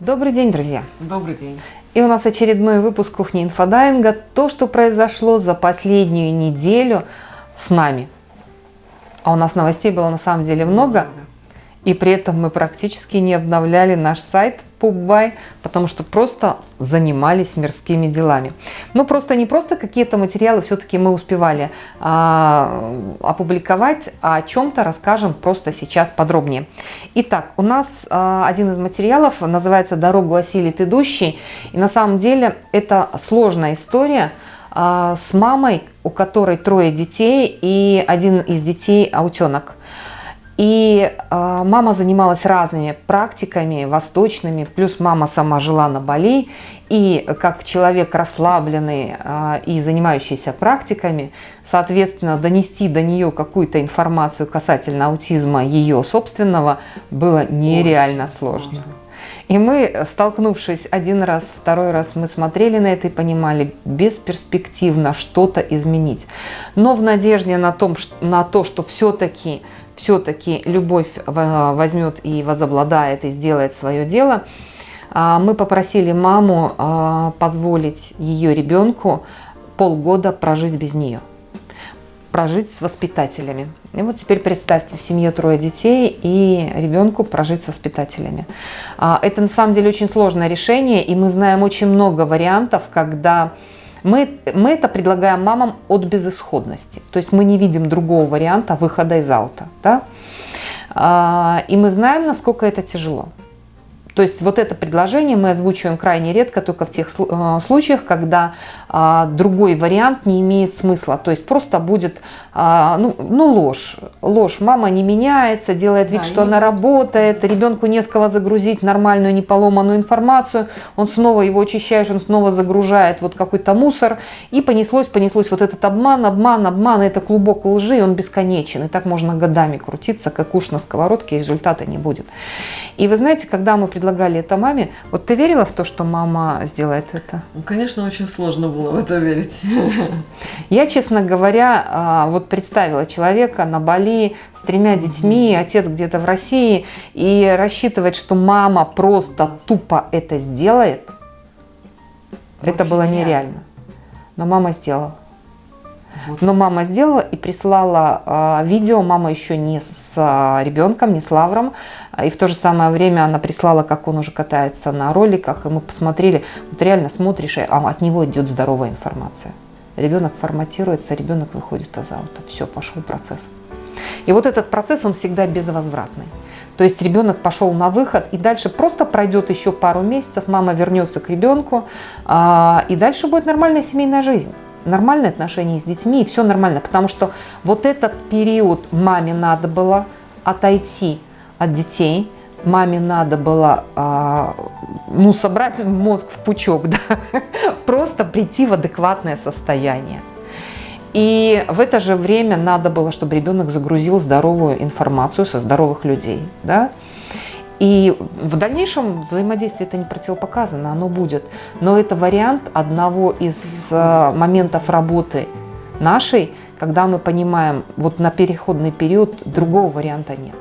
Добрый день, друзья! Добрый день! И у нас очередной выпуск кухни инфодайвинга. То, что произошло за последнюю неделю с нами. А у нас новостей было на самом деле много. И при этом мы практически не обновляли наш сайт Пуббай, потому что просто занимались мирскими делами. Ну, просто не просто какие-то материалы все-таки мы успевали а, опубликовать, а о чем-то расскажем просто сейчас подробнее. Итак, у нас а, один из материалов называется «Дорогу осилит идущий». И на самом деле это сложная история а, с мамой, у которой трое детей, и один из детей аутенок. И э, мама занималась разными практиками восточными, плюс мама сама жила на Бали. И как человек расслабленный э, и занимающийся практиками, соответственно, донести до нее какую-то информацию касательно аутизма ее собственного было нереально Очень сложно. сложно. И мы, столкнувшись один раз, второй раз, мы смотрели на это и понимали, бесперспективно что-то изменить. Но в надежде на, том, на то, что все-таки все-таки любовь возьмет и возобладает и сделает свое дело, а, мы попросили маму а, позволить ее ребенку полгода прожить без нее, прожить с воспитателями. И вот теперь представьте, в семье трое детей и ребенку прожить с воспитателями. А, это на самом деле очень сложное решение, и мы знаем очень много вариантов, когда мы, мы это предлагаем мамам от безысходности. То есть мы не видим другого варианта выхода из аута. Да? А, и мы знаем, насколько это тяжело. То есть вот это предложение мы озвучиваем крайне редко, только в тех э, случаях, когда а, другой вариант не имеет смысла. То есть просто будет а, ну, ну ложь. Ложь. Мама не меняется, делает вид, да, что и... она работает, ребенку не с кого загрузить нормальную, не поломанную информацию. Он снова его очищаешь, он снова загружает вот какой-то мусор. И понеслось, понеслось вот этот обман, обман, обман. Это клубок лжи, он бесконечен. И так можно годами крутиться, как уж на сковородке, и результата не будет. И вы знаете, когда мы предлагали это маме, вот ты верила в то, что мама сделает это? Ну, конечно, очень сложно было в это верить. Я, честно говоря, а, вот представила человека на Бали с тремя детьми, отец где-то в России, и рассчитывать, что мама просто тупо это сделает, Вообще это было нереально. Но мама сделала. Вот. Но мама сделала и прислала э, видео. Мама еще не с э, ребенком, не с Лавром. И в то же самое время она прислала, как он уже катается на роликах. И мы посмотрели, вот реально смотришь, а от него идет здоровая информация. Ребенок форматируется, ребенок выходит из аута. Все, пошел процесс. И вот этот процесс, он всегда безвозвратный. То есть ребенок пошел на выход, и дальше просто пройдет еще пару месяцев, мама вернется к ребенку, а, и дальше будет нормальная семейная жизнь нормальные отношения с детьми, и все нормально. Потому что вот этот период маме надо было отойти от детей, маме надо было э, ну, собрать мозг в пучок, да? просто прийти в адекватное состояние. И в это же время надо было, чтобы ребенок загрузил здоровую информацию со здоровых людей. Да? И в дальнейшем взаимодействие это не противопоказано, оно будет. Но это вариант одного из э, моментов работы нашей, когда мы понимаем, вот на переходный период другого варианта нет.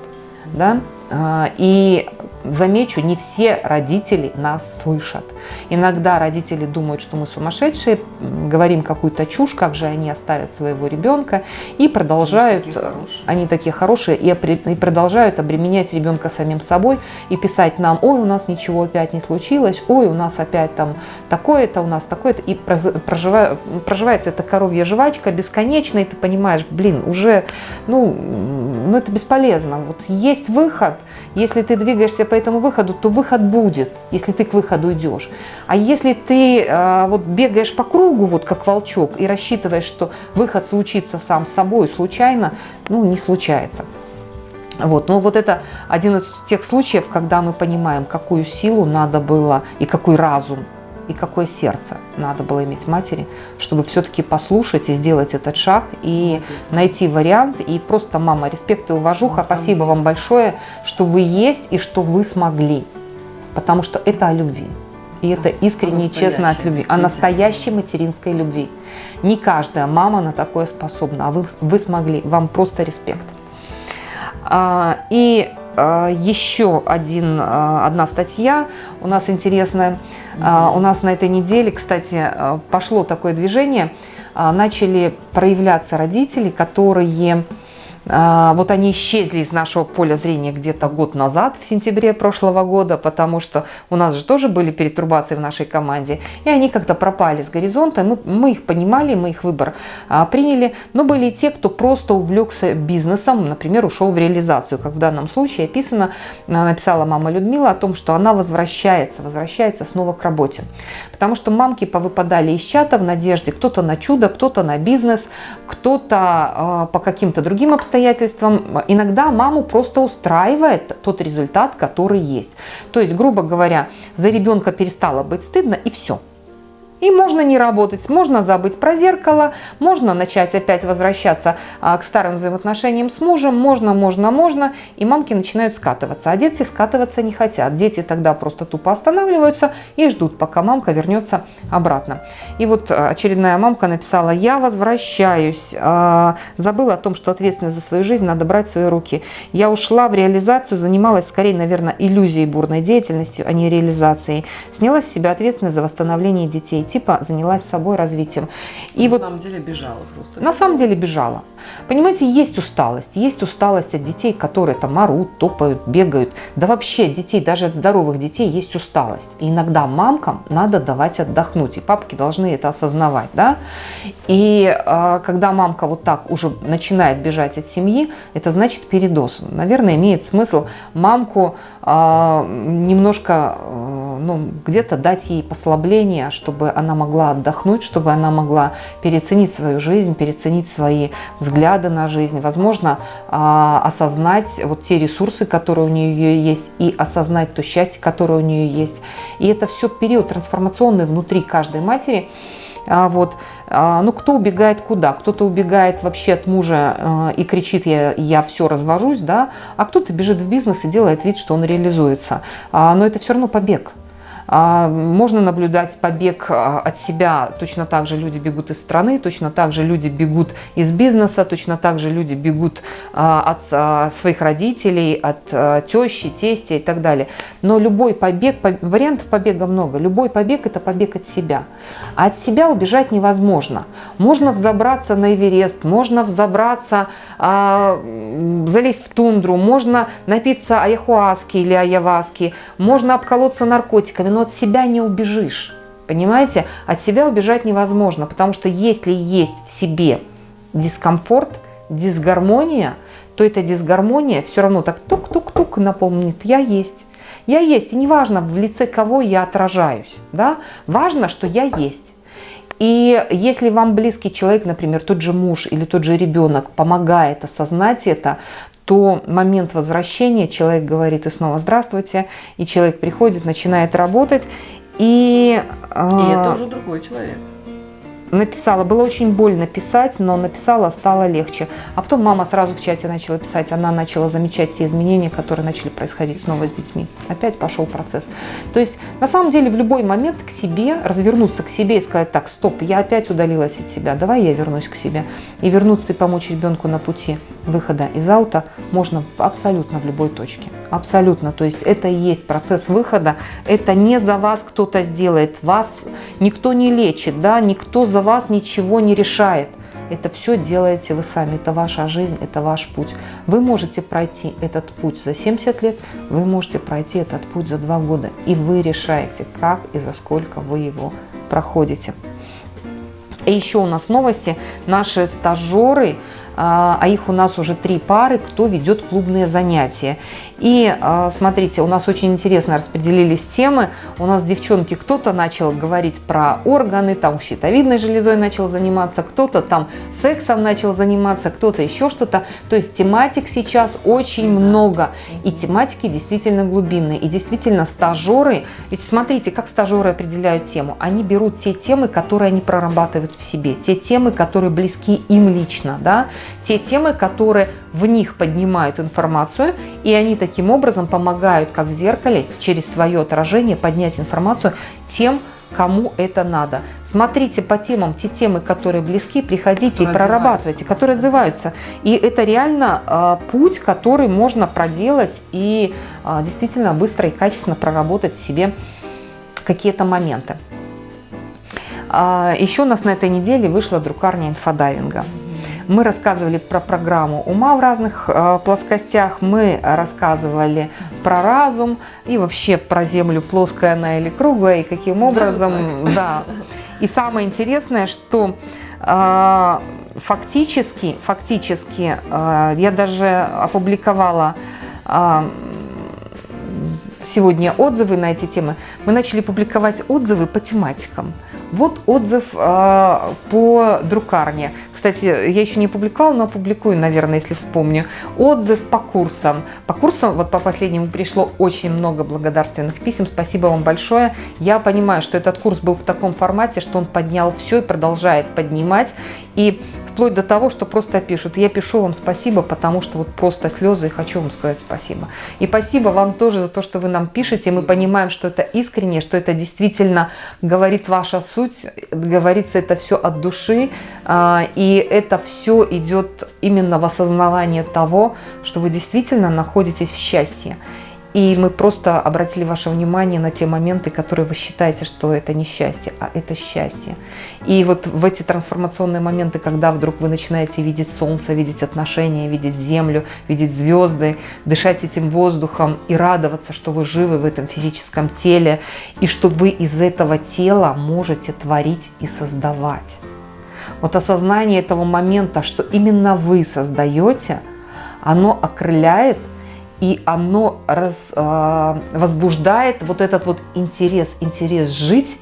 Да? А, и замечу, не все родители нас слышат. Иногда родители думают, что мы сумасшедшие, говорим какую-то чушь, как же они оставят своего ребенка, и продолжают, они такие, они такие хорошие, и, и продолжают обременять ребенка самим собой и писать нам, ой, у нас ничего опять не случилось, ой, у нас опять там такое-то, у нас такое-то, и проживая, проживается эта коровья жвачка бесконечно, и ты понимаешь, блин, уже, ну, ну это бесполезно, вот есть выход, если ты двигаешься по этому выходу, то выход будет, если ты к выходу идешь. А если ты э, вот бегаешь по кругу, вот как волчок, и рассчитываешь, что выход случится сам собой случайно, ну не случается. Вот, но вот это один из тех случаев, когда мы понимаем, какую силу надо было и какой разум и какое сердце надо было иметь матери, чтобы все-таки послушать и сделать этот шаг, и найти вариант. И просто, мама, респект и уважуха, спасибо вам большое, что вы есть и что вы смогли. Потому что это о любви. И это искренне и честно от любви, о настоящей материнской любви. Не каждая мама на такое способна, а вы, вы смогли, вам просто респект. А, и а, еще один, а, одна статья у нас интересная. У нас на этой неделе, кстати, пошло такое движение. Начали проявляться родители, которые а, вот они исчезли из нашего поля зрения где-то год назад, в сентябре прошлого года, потому что у нас же тоже были перетурбации в нашей команде, и они как-то пропали с горизонта, мы, мы их понимали, мы их выбор а, приняли, но были и те, кто просто увлекся бизнесом, например, ушел в реализацию, как в данном случае описано, а, написала мама Людмила о том, что она возвращается, возвращается снова к работе, потому что мамки повыпадали из чата в надежде, кто-то на чудо, кто-то на бизнес, кто-то э, по каким-то другим обстоятельствам, обстоятельствам иногда маму просто устраивает тот результат, который есть. То есть, грубо говоря, за ребенка перестало быть стыдно и все. И можно не работать, можно забыть про зеркало, можно начать опять возвращаться а, к старым взаимоотношениям с мужем, можно, можно, можно, и мамки начинают скатываться, а дети скатываться не хотят. Дети тогда просто тупо останавливаются и ждут, пока мамка вернется обратно. И вот а, очередная мамка написала, я возвращаюсь, а, забыла о том, что ответственность за свою жизнь надо брать в свои руки. Я ушла в реализацию, занималась скорее, наверное, иллюзией бурной деятельности, а не реализацией. Сняла с себя ответственность за восстановление детей типа занялась собой развитием. И на вот, самом деле бежала просто. На самом деле бежала. Понимаете, есть усталость. Есть усталость от детей, которые там орут, топают, бегают. Да вообще детей, даже от здоровых детей есть усталость. И иногда мамкам надо давать отдохнуть. И папки должны это осознавать. Да? И э, когда мамка вот так уже начинает бежать от семьи, это значит передоз. Наверное, имеет смысл мамку э, немножко э, ну, где-то дать ей послабление, чтобы она могла отдохнуть, чтобы она могла переоценить свою жизнь, переоценить свои взгляды на жизнь, возможно, а, осознать вот те ресурсы, которые у нее есть, и осознать то счастье, которое у нее есть. И это все период трансформационный внутри каждой матери. А, вот. А, ну, кто убегает куда? Кто-то убегает вообще от мужа и кричит, я, я все развожусь, да, а кто-то бежит в бизнес и делает вид, что он реализуется. Но это все равно побег. А, можно наблюдать побег а, от себя, точно так же люди бегут из страны, точно так же люди бегут из бизнеса, точно так же люди бегут а, от своих родителей, от тещи, тестя и так далее. Но любой побег, вариантов побега много, любой побег – это побег от себя. А от себя убежать невозможно. Можно взобраться на Эверест, можно взобраться, залезть в тундру, можно напиться аяхуаски или аяваски, можно обколоться наркотиками, но от себя не убежишь. Понимаете? От себя убежать невозможно, потому что если есть в себе дискомфорт, дисгармония, то эта дисгармония все равно так тук-тук-тук напомнит «я есть». Я есть, и неважно, в лице кого я отражаюсь, да? важно, что я есть. И если вам близкий человек, например, тот же муж или тот же ребенок помогает осознать это, то момент возвращения человек говорит и снова «здравствуйте», и человек приходит, начинает работать, и... И это уже другой человек написала, было очень больно писать, но написала, стало легче. А потом мама сразу в чате начала писать, она начала замечать те изменения, которые начали происходить снова с детьми. Опять пошел процесс. То есть, на самом деле, в любой момент к себе, развернуться к себе и сказать, так, стоп, я опять удалилась от себя, давай я вернусь к себе. И вернуться и помочь ребенку на пути выхода из аута можно абсолютно в любой точке. Абсолютно. То есть это и есть процесс выхода. Это не за вас кто-то сделает. Вас никто не лечит, да, никто за вас ничего не решает. Это все делаете вы сами, это ваша жизнь, это ваш путь. Вы можете пройти этот путь за 70 лет, вы можете пройти этот путь за 2 года. И вы решаете, как и за сколько вы его проходите. И еще у нас новости. Наши стажеры а, а их у нас уже три пары, кто ведет клубные занятия. И а, смотрите, у нас очень интересно распределились темы. У нас девчонки, кто-то начал говорить про органы, там щитовидной железой начал заниматься, кто-то там сексом начал заниматься, кто-то еще что-то. То есть тематик сейчас очень много. И тематики действительно глубинные. И действительно стажеры, ведь смотрите, как стажеры определяют тему. Они берут те темы, которые они прорабатывают в себе, те темы, которые близки им лично, да, те темы, которые в них поднимают информацию, и они таким образом помогают, как в зеркале, через свое отражение поднять информацию тем, кому это надо. Смотрите по темам те темы, которые близки, приходите которые и прорабатывайте, которые отзываются. И это реально э, путь, который можно проделать и э, действительно быстро и качественно проработать в себе какие-то моменты. Э, еще у нас на этой неделе вышла друкарня инфодайвинга. Мы рассказывали про программу ума в разных э, плоскостях, мы рассказывали про разум и вообще про Землю, плоская она или круглая, и каким образом, да. И самое интересное, что э, фактически, фактически э, я даже опубликовала э, сегодня отзывы на эти темы. Мы начали публиковать отзывы по тематикам. Вот отзыв э, по друкарне. Кстати, я еще не публиковала, но опубликую, наверное, если вспомню. Отзыв по курсам. По курсам, вот по последнему пришло очень много благодарственных писем. Спасибо вам большое. Я понимаю, что этот курс был в таком формате, что он поднял все и продолжает поднимать. И вплоть до того, что просто пишут, я пишу вам спасибо, потому что вот просто слезы и хочу вам сказать спасибо. И спасибо вам тоже за то, что вы нам пишете, мы понимаем, что это искренне, что это действительно говорит ваша суть, говорится это все от души, а, и это все идет именно в осознавание того, что вы действительно находитесь в счастье. И мы просто обратили ваше внимание на те моменты, которые вы считаете, что это не счастье, а это счастье. И вот в эти трансформационные моменты, когда вдруг вы начинаете видеть солнце, видеть отношения, видеть землю, видеть звезды, дышать этим воздухом и радоваться, что вы живы в этом физическом теле, и что вы из этого тела можете творить и создавать. Вот осознание этого момента, что именно вы создаете, оно окрыляет – и оно раз, э, возбуждает вот этот вот интерес, интерес жить,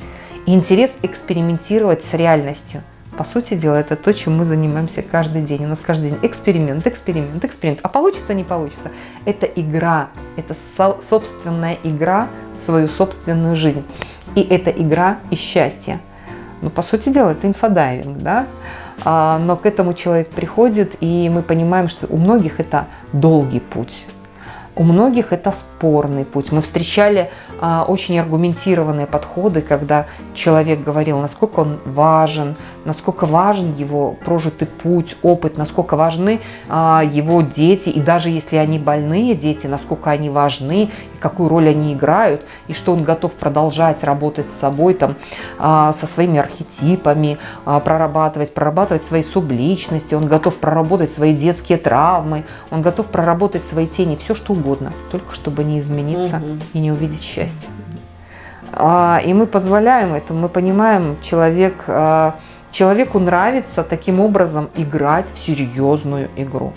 интерес экспериментировать с реальностью. По сути дела, это то, чем мы занимаемся каждый день. У нас каждый день эксперимент, эксперимент, эксперимент. А получится, не получится. Это игра, это со собственная игра в свою собственную жизнь. И это игра и счастье. Ну, по сути дела, это инфодайвинг, да? А, но к этому человек приходит, и мы понимаем, что у многих это долгий путь. У многих это спорный путь. Мы встречали а, очень аргументированные подходы, когда человек говорил, насколько он важен, насколько важен его прожитый путь, опыт, насколько важны а, его дети, и даже если они больные дети, насколько они важны, какую роль они играют, и что он готов продолжать работать с собой, там, а, со своими архетипами, а, прорабатывать, прорабатывать свои субличности, он готов проработать свои детские травмы, он готов проработать свои тени, все что угодно, только чтобы не измениться угу. и не увидеть счастье. А, и мы позволяем это, мы понимаем, человек, человеку нравится таким образом играть в серьезную игру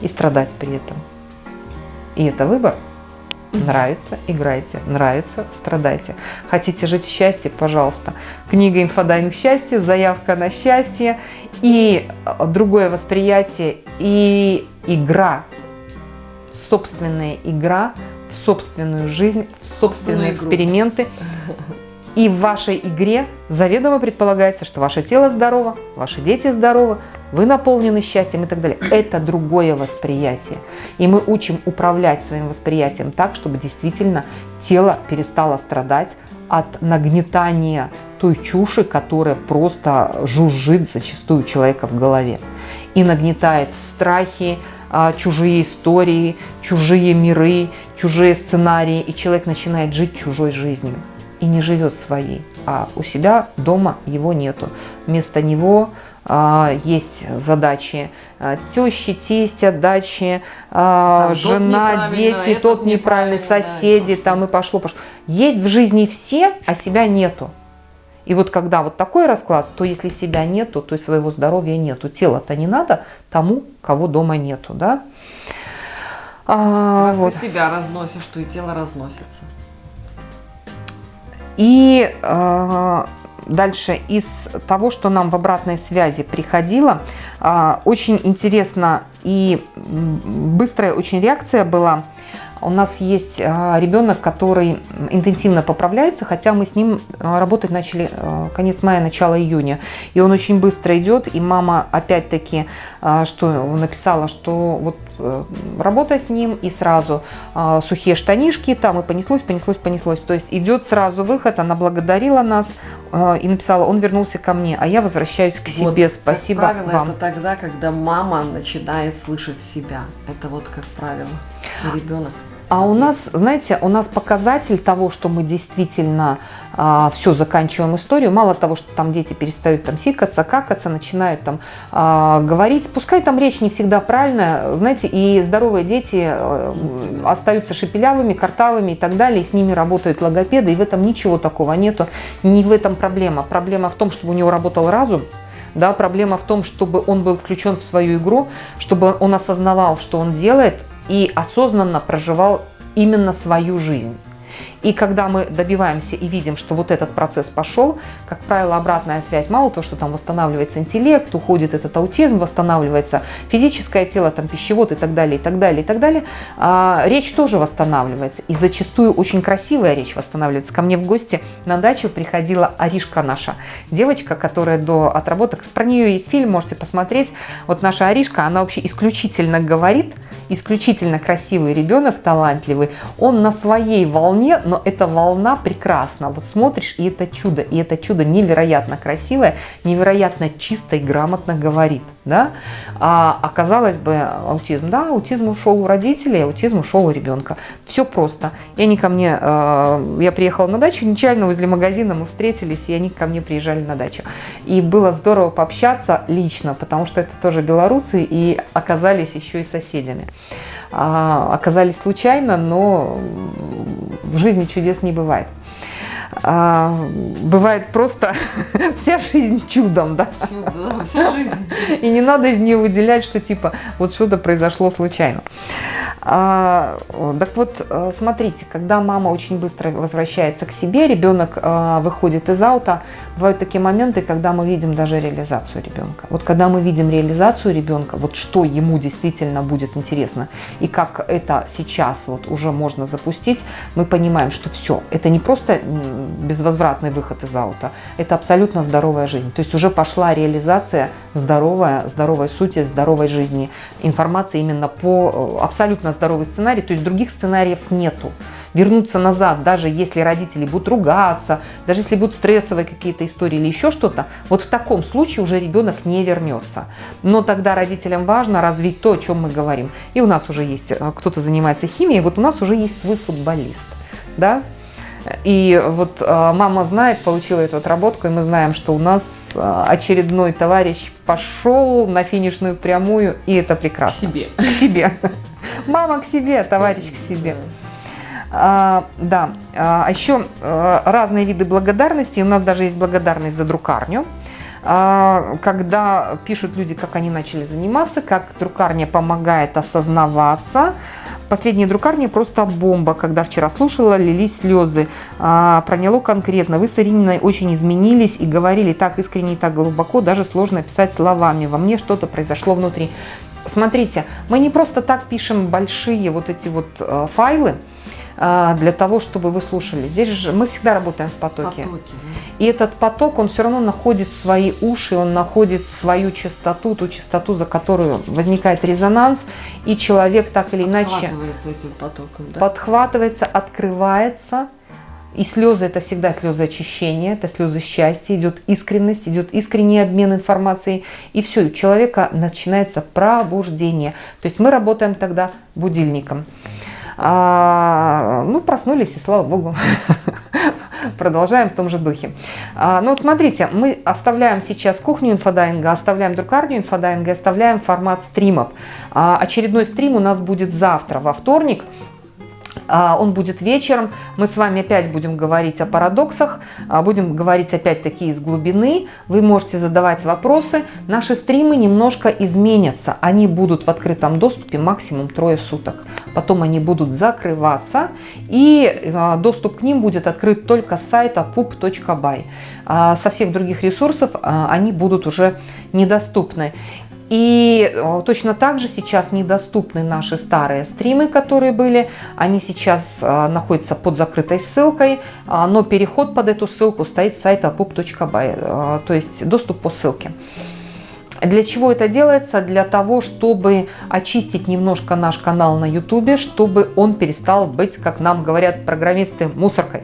и страдать при этом. И это выбор. Нравится, играйте, нравится, страдайте. Хотите жить в счастье, пожалуйста. Книга «Инфодайвинг счастья», заявка на счастье и а, другое восприятие, и игра, собственная игра в собственную жизнь, в собственные эксперименты. И в вашей игре заведомо предполагается, что ваше тело здорово, ваши дети здоровы, вы наполнены счастьем и так далее. Это другое восприятие. И мы учим управлять своим восприятием так, чтобы действительно тело перестало страдать от нагнетания той чуши, которая просто жужжит зачастую человека в голове. И нагнетает страхи, а, чужие истории, чужие миры, чужие сценарии, и человек начинает жить чужой жизнью и не живет своей, а у себя дома его нету. Вместо него есть задачи а, тещи, тестя, дачи, а, жена, дети, тот неправильный, соседи, да, там и пошло, пошло. Есть в жизни все, а себя нету. И вот когда вот такой расклад, то если себя нету, то и своего здоровья нету. Тело-то не надо тому, кого дома нету, да? А, Раз вот. ты себя разносишь, то и тело разносится. И э, дальше из того, что нам в обратной связи приходило, э, очень интересно и быстрая очень реакция была. У нас есть а, ребенок, который интенсивно поправляется, хотя мы с ним а, работать начали а, конец мая, начало июня. И он очень быстро идет, и мама опять-таки что написала, что вот э, работа с ним и сразу сухие штанишки, там и понеслось, понеслось, понеслось. То есть идет сразу выход, она благодарила нас и написала, он вернулся ко мне, а я возвращаюсь к себе, вот, спасибо как правило, вам. это тогда, когда мама начинает слышать себя. Это вот как правило, ребенок. А у нас, знаете, у нас показатель того, что мы действительно а, все заканчиваем историю, мало того, что там дети перестают там сикаться, какаться, начинают там а, говорить, пускай там речь не всегда правильная, знаете, и здоровые дети а, остаются шепелявыми, картавыми и так далее, и с ними работают логопеды, и в этом ничего такого нету, не в этом проблема. Проблема в том, чтобы у него работал разум, да, проблема в том, чтобы он был включен в свою игру, чтобы он осознавал, что он делает, и осознанно проживал именно свою жизнь. И когда мы добиваемся и видим, что вот этот процесс пошел, как правило, обратная связь, мало того, что там восстанавливается интеллект, уходит этот аутизм, восстанавливается физическое тело, там пищевод и так далее, и так далее, и так далее, а, речь тоже восстанавливается. И зачастую очень красивая речь восстанавливается. Ко мне в гости на дачу приходила Аришка наша, девочка, которая до отработок, про нее есть фильм, можете посмотреть. Вот наша Аришка, она вообще исключительно говорит, исключительно красивый ребенок, талантливый, он на своей волне, но эта волна прекрасна. Вот смотришь, и это чудо, и это чудо невероятно красивое, невероятно чисто и грамотно говорит. Да? А оказалось бы, аутизм, да, аутизм ушел у родителей, аутизм ушел у ребенка. Все просто. И они ко мне, э, я приехала на дачу, нечаянно возле магазина мы встретились, и они ко мне приезжали на дачу. И было здорово пообщаться лично, потому что это тоже белорусы, и оказались еще и соседями. А, оказались случайно, но в жизни чудес не бывает. А, бывает просто вся жизнь чудом, да? да вся жизнь. И не надо из нее выделять, что типа вот что-то произошло случайно. А, так вот, э, смотрите, когда мама очень быстро возвращается к себе, ребенок э, выходит из аута, бывают такие моменты, когда мы видим даже реализацию ребенка. Вот когда мы видим реализацию ребенка, вот что ему действительно будет интересно, и как это сейчас вот уже можно запустить, мы понимаем, что все, это не просто безвозвратный выход из аута, это абсолютно здоровая жизнь. То есть уже пошла реализация здоровая, здоровой сути, здоровой жизни, информации именно по э, абсолютно абсолютно здоровый сценарий, то есть других сценариев нету. Вернуться назад, даже если родители будут ругаться, даже если будут стрессовые какие-то истории или еще что-то, вот в таком случае уже ребенок не вернется. Но тогда родителям важно развить то, о чем мы говорим. И у нас уже есть, э, кто-то занимается химией, вот у нас уже есть свой футболист. Да? И вот э, мама знает, получила эту отработку, и мы знаем, что у нас э, очередной товарищ пошел на финишную прямую, и это прекрасно. К себе. К себе. Мама к себе, товарищ к себе. А, да, а еще а, разные виды благодарности. У нас даже есть благодарность за друкарню. А, когда пишут люди, как они начали заниматься, как друкарня помогает осознаваться. Последняя друкарня просто бомба. Когда вчера слушала, лились слезы. А, проняло конкретно. Вы с Ирининой очень изменились и говорили так искренне и так глубоко, даже сложно писать словами. Во мне что-то произошло внутри. Смотрите, мы не просто так пишем большие вот эти вот э, файлы, э, для того, чтобы вы слушали. Здесь же мы всегда работаем в потоке. потоке да. И этот поток, он все равно находит свои уши, он находит свою частоту, ту частоту, за которую возникает резонанс, и человек так или иначе подхватывается этим потоком, да? подхватывается, открывается, и слезы это всегда слезы очищения, это слезы счастья, идет искренность, идет искренний обмен информацией. И все, у человека начинается пробуждение. То есть мы работаем тогда будильником. А, ну, проснулись, и слава богу, продолжаем в том же духе. А, ну вот смотрите, мы оставляем сейчас кухню инфодайвинга, оставляем друкарню инфодайвинга, оставляем формат стримов. А, очередной стрим у нас будет завтра, во вторник, он будет вечером. Мы с вами опять будем говорить о парадоксах, а, будем говорить опять-таки из глубины. Вы можете задавать вопросы. Наши стримы немножко изменятся. Они будут в открытом доступе максимум трое суток. Потом они будут закрываться, и а, доступ к ним будет открыт только с сайта pup.by. Со всех других ресурсов они будут уже недоступны. И э, точно так же сейчас недоступны наши старые стримы, которые были. Они сейчас э, находятся под закрытой ссылкой, э, но переход под эту ссылку стоит с сайта pub.by, то есть доступ по ссылке. Для чего это делается? Для того, чтобы очистить немножко наш канал на YouTube, чтобы он перестал быть, как нам говорят программисты, мусоркой.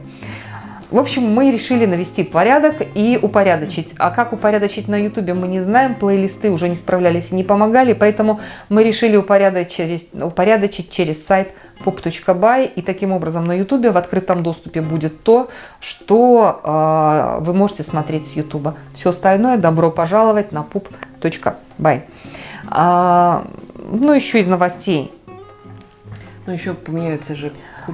В общем, мы решили навести порядок и упорядочить. А как упорядочить на YouTube мы не знаем, плейлисты уже не справлялись и не помогали, поэтому мы решили упорядочить, упорядочить через сайт pop.by и таким образом на YouTube в открытом доступе будет то, что э, вы можете смотреть с YouTube. Все остальное добро пожаловать на pop.by. А, ну, еще из новостей. Ну, еще поменяются же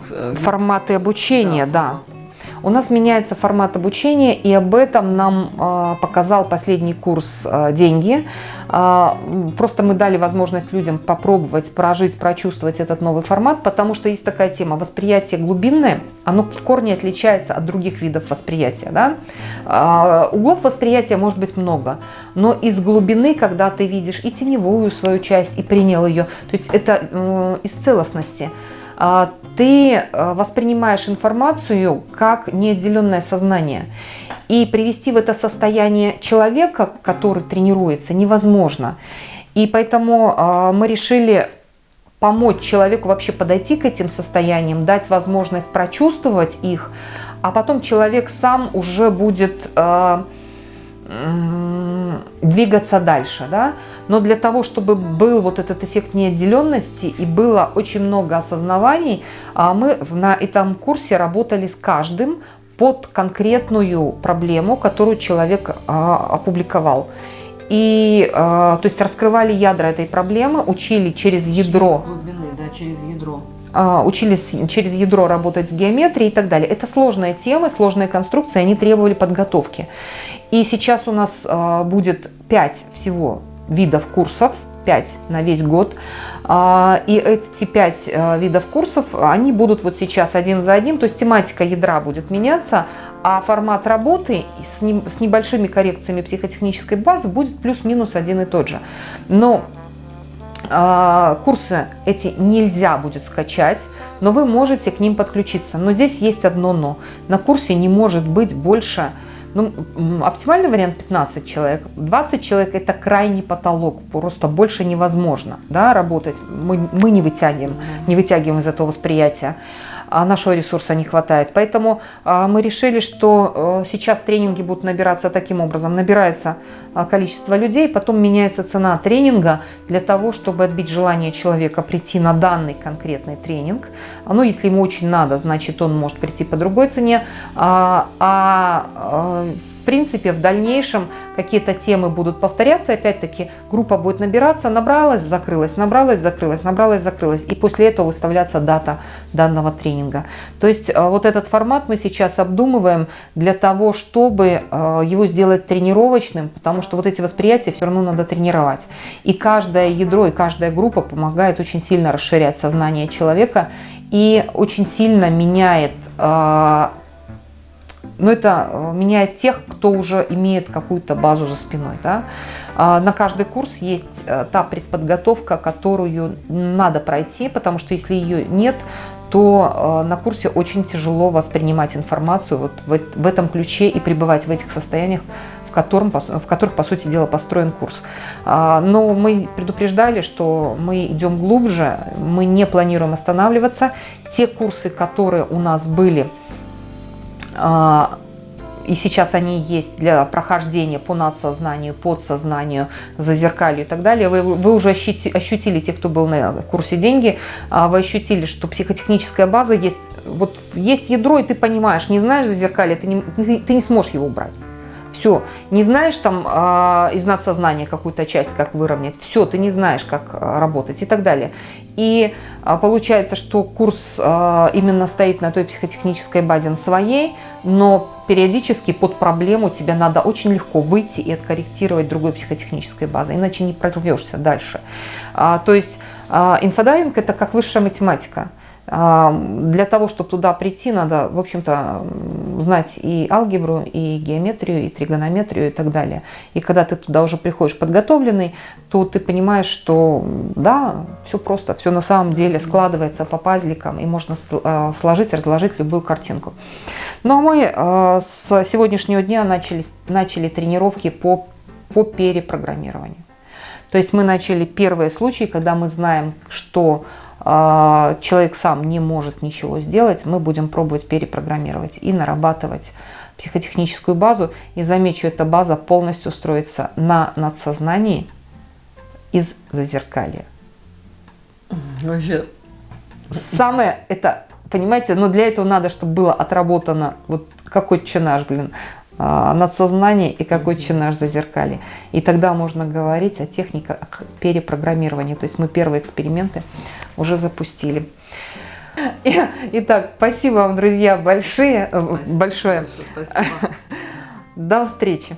э, форматы обучения, да. да. У нас меняется формат обучения, и об этом нам э, показал последний курс э, «Деньги». Э, просто мы дали возможность людям попробовать, прожить, прочувствовать этот новый формат, потому что есть такая тема – восприятие глубинное, оно в корне отличается от других видов восприятия. Да? Углов восприятия может быть много, но из глубины, когда ты видишь и теневую свою часть, и принял ее, то есть это из целостности – а, ты э, воспринимаешь информацию как неотделенное сознание. И привести в это состояние человека, который тренируется, невозможно. И поэтому а, мы решили помочь человеку вообще подойти к этим состояниям, дать возможность прочувствовать их, а потом человек сам уже будет э, двигаться дальше. Да? Но для того, чтобы был вот этот эффект неотделенности и было очень много осознаваний, а, мы на этом курсе работали с каждым под конкретную проблему, которую человек а, опубликовал. И, а, то есть, раскрывали ядра этой проблемы, учили через ядро. Через глубины, да, через ядро учились через ядро работать с геометрией и так далее. Это сложные темы, сложные конструкции, они требовали подготовки. И сейчас у нас будет 5 всего видов курсов, 5 на весь год. А, и эти 5 э, видов курсов, они будут вот сейчас один за одним, то есть тематика ядра будет меняться, а формат работы с, небольшими коррекциями психотехнической базы будет плюс-минус один и тот же. Но а, курсы эти нельзя будет скачать, но вы можете к ним подключиться. Но здесь есть одно но. На курсе не может быть больше ну, оптимальный вариант 15 человек. 20 человек – это крайний потолок, просто больше невозможно да, работать. Мы, мы не вытягиваем, не вытягиваем из этого восприятия нашего ресурса не хватает. Поэтому а, мы решили, что э, сейчас тренинги будут набираться таким образом. Набирается а, количество людей, потом меняется цена тренинга для того, чтобы отбить желание человека прийти на данный конкретный тренинг. Ну, если ему очень надо, значит, он может прийти по другой цене. А, а в принципе, в дальнейшем какие-то темы будут повторяться, опять-таки группа будет набираться, набралась, закрылась, набралась, закрылась, набралась, закрылась, и после этого выставляться дата данного тренинга. То есть э, вот этот формат мы сейчас обдумываем для того, чтобы э, его сделать тренировочным, потому что вот эти восприятия все равно надо тренировать. И каждое ядро, и каждая группа помогает очень сильно расширять сознание человека и очень сильно меняет э, но это э, меняет тех, кто уже имеет какую-то базу за спиной. Да? А, на каждый курс есть э, та предподготовка, которую надо пройти, потому что если ее нет, то э, на курсе очень тяжело воспринимать информацию вот в этом ключе и пребывать в этих состояниях, в, котором, в которых, по сути дела, построен курс. А, но мы предупреждали, что мы идем глубже, мы не планируем останавливаться. Те курсы, которые у нас были – и сейчас они есть для прохождения по надсознанию, подсознанию, зазеркалью и так далее, вы, вы уже ощутили, ощутили, те, кто был на курсе «Деньги», а, вы ощутили, что психотехническая база есть, вот есть ядро, и ты понимаешь, не знаешь зазеркалье, ты не, ты, ты не сможешь его убрать. Все, не знаешь там э, из надсознания какую-то часть, как выровнять, все, ты не знаешь, как э, работать и так далее. И э, получается, что курс э, именно стоит на той психотехнической базе на своей, но периодически под проблему тебе надо очень легко выйти и откорректировать другой психотехнической базой, иначе не прорвешься дальше. А, то есть а, инфодайвинг – это как высшая математика. Для того, чтобы туда прийти, надо, в общем-то, знать и алгебру, и геометрию, и тригонометрию и так далее. И когда ты туда уже приходишь подготовленный, то ты понимаешь, что да, все просто, все на самом деле складывается по пазликам, и можно а, сложить, разложить любую картинку. Ну а мы а, с сегодняшнего дня начали, начали тренировки по, по перепрограммированию. То есть мы начали первые случаи, когда мы знаем, что человек сам не может ничего сделать, мы будем пробовать перепрограммировать и нарабатывать психотехническую базу. И замечу, эта база полностью строится на надсознании из зазеркалья. Вообще. Самое это, понимаете, но для этого надо, чтобы было отработано вот какой чинаж, блин, а, надсознание и какой чинаж зазеркалье. И тогда можно говорить о техниках перепрограммирования. То есть мы первые эксперименты уже запустили. Итак, спасибо вам, друзья, большие, спасибо, большое. Спасибо. До встречи.